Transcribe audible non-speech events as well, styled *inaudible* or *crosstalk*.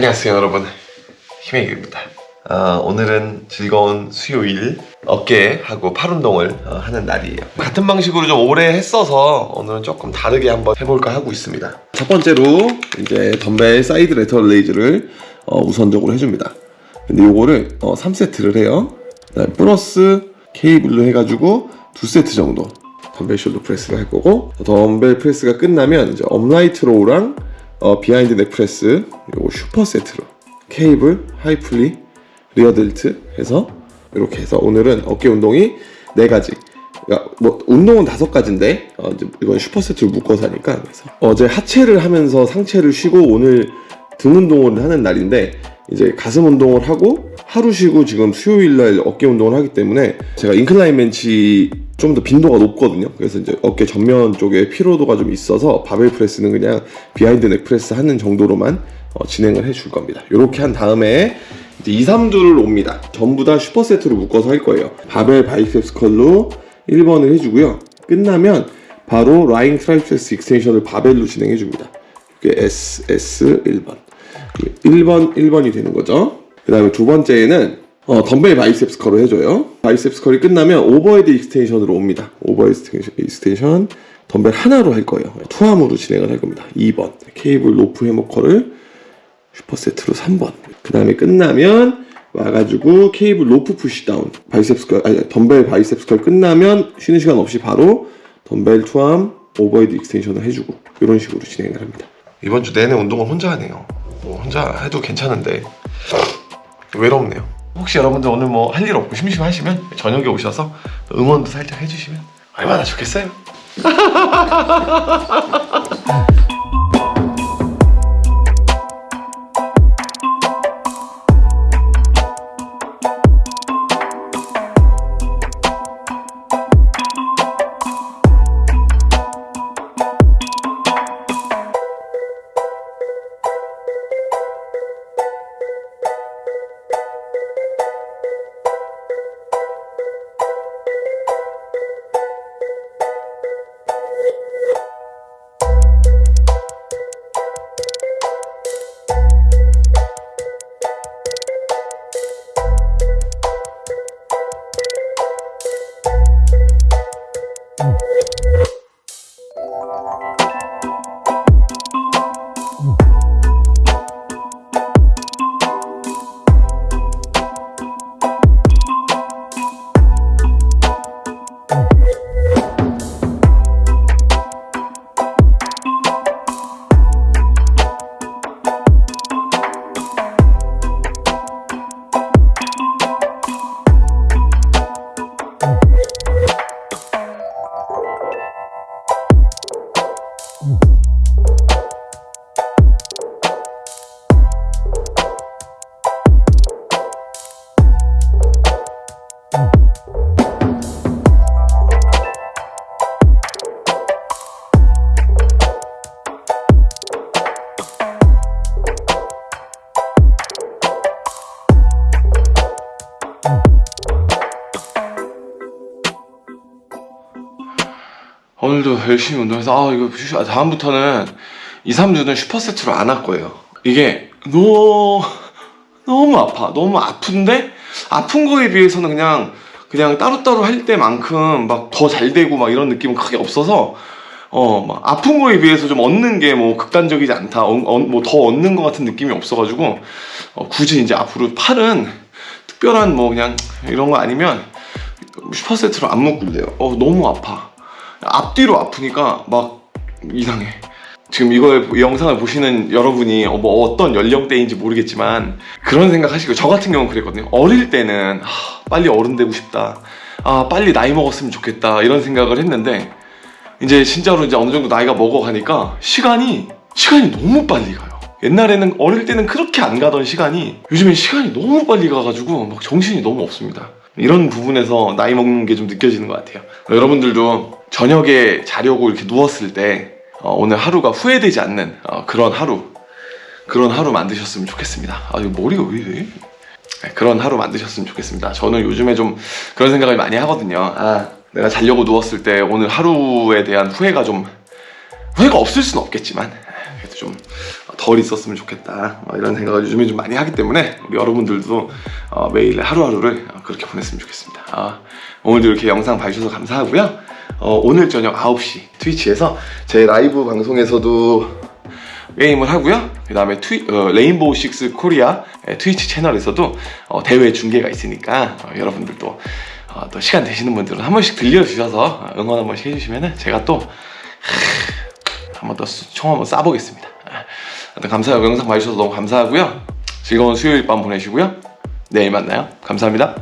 안녕하세요 여러분. 희명입니다. 어, 오늘은 즐거운 수요일 어깨하고 팔 운동을 어, 하는 날이에요. 같은 방식으로 좀 오래 했어서 오늘은 조금 다르게 한번 해볼까 하고 있습니다. 첫 번째로 이제 덤벨 side lateral raise를 어, 우선적으로 해줍니다. 근데 요거를 어, 3세트를 해요. 그다음에 플러스 케이블로 해가지고 2세트 정도 덤벨 shoulder press를 할 거고 덤벨 press가 끝나면 이제 upright row랑 어, behind neck press 그리고 super set로 cable, high pulley, rear delt 해서 이렇게 해서 오늘은 어깨 운동이 네 가지. 그러니까 뭐 운동은 다섯 가지인데 어, 이건 super set를 묶어서 하니까 그래서. 어제 하체를 하면서 상체를 쉬고 오늘 등 운동을 하는 날인데 이제 가슴 운동을 하고 하루 쉬고 지금 수요일 날 어깨 운동을 하기 때문에 제가 incline bench 좀 더 빈도가 높거든요. 그래서 이제 어깨 전면 쪽에 피로도가 좀 있어서 바벨 press는 그냥 behind neck press 하는 정도로만 어, 진행을 해 줄 겁니다. 이렇게 한 다음에 이제 2, 3두를 옵니다. 전부 다 super set로 묶어서 할 거예요. 바벨 biceps curl로 1번을 해주고요. 끝나면 바로 lying triceps extension을 바벨로 진행해 줍니다. 이게 S, S 1번. 1번, 1번이 되는 거죠. 그 다음에 두 번째에는 어, 덤벨 biceps curl을 해줘요. biceps curl이 끝나면 overhead extension으로 옵니다. overhead extension, 덤벨 하나로 할 거예요. two arm으로 진행을 할 겁니다. 2번. 케이블 로프 hammer curl을 super set로 3번. 그 다음에 끝나면 와가지고 케이블 로프 pushdown biceps curl, 아니 덤벨 biceps curl 끝나면 쉬는 시간 없이 바로 덤벨 two arm overhead extension을 해주고 이런 식으로 진행을 합니다. 이번 주 내내 운동을 혼자 하네요. 뭐 혼자 해도 괜찮은데 외롭네요. 혹시 여러분들 오늘 뭐 할 일 없고 심심하시면 저녁에 오셔서 응원도 살짝 해주시면 얼마나 좋겠어요. *laughs* 오늘도 열심히 운동해서 아 이거 슈- 다음부터는 2, 3주는 슈퍼세트로 안 할 거예요. 이게 너무 너무 아파. 너무 아픈데? 아픈 거에 비해서는 그냥 그냥 따로따로 할 때만큼 막 더 잘 되고 막 이런 느낌은 크게 없어서 어 막 아픈 거에 비해서 좀 얻는 게 뭐 극단적이지 않다. 뭐더 얻는 것 같은 느낌이 없어가지고 어, 굳이 이제 앞으로 팔은 특별한 뭐 그냥 이런 거 아니면 슈퍼세트로 안 묶을래요. 어 너무 아파 앞뒤로 아프니까 막 이상해. 지금 이걸 이 영상을 보시는 여러분이 어, 뭐 어떤 연령대인지 모르겠지만 그런 생각 하시고 저 같은 경우는 그랬거든요. 어릴 때는 아, 빨리 어른 되고 싶다. 아 빨리 나이 먹었으면 좋겠다 이런 생각을 했는데 이제 진짜로 이제 어느 정도 나이가 먹어가니까 시간이 시간이 너무 빨리 가요. 옛날에는 어릴 때는 그렇게 안 가던 시간이 요즘엔 시간이 너무 빨리 가가지고 막 정신이 너무 없습니다. 이런 부분에서 나이 먹는 게 좀 느껴지는 것 같아요. 여러분들도 저녁에 자려고 이렇게 누웠을 때 어, 오늘 하루가 후회되지 않는 어, 그런 하루 그런 하루 만드셨으면 좋겠습니다. 아 이거 머리가 왜 이래? 네, 그런 하루 만드셨으면 좋겠습니다. 저는 요즘에 좀 그런 생각을 많이 하거든요. 아 내가 자려고 누웠을 때 오늘 하루에 대한 후회가 좀 후회가 없을 수는 없겠지만 좀 덜 있었으면 좋겠다 어, 이런 생각을 요즘에 좀 많이 하기 때문에 우리 여러분들도 어, 매일 하루하루를 어, 그렇게 보냈으면 좋겠습니다 아, 오늘도 이렇게 영상 봐주셔서 감사하고요 어, 오늘 저녁 9시 트위치에서 제 라이브 방송에서도 게임을 하고요. 그 다음에 어, 레인보우 식스 코리아 의 트위치 채널에서도 어, 대회 중계가 있으니까 어, 여러분들도 어, 또 시간 되시는 분들은 한 번씩 들려주셔서 어, 응원 한 번씩 해주시면 제가 또한번 더 총 한번 쏴보겠습니다. 감사하고 영상 봐주셔서 너무 감사하고요. 즐거운 수요일 밤 보내시고요. 내일 만나요. 감사합니다.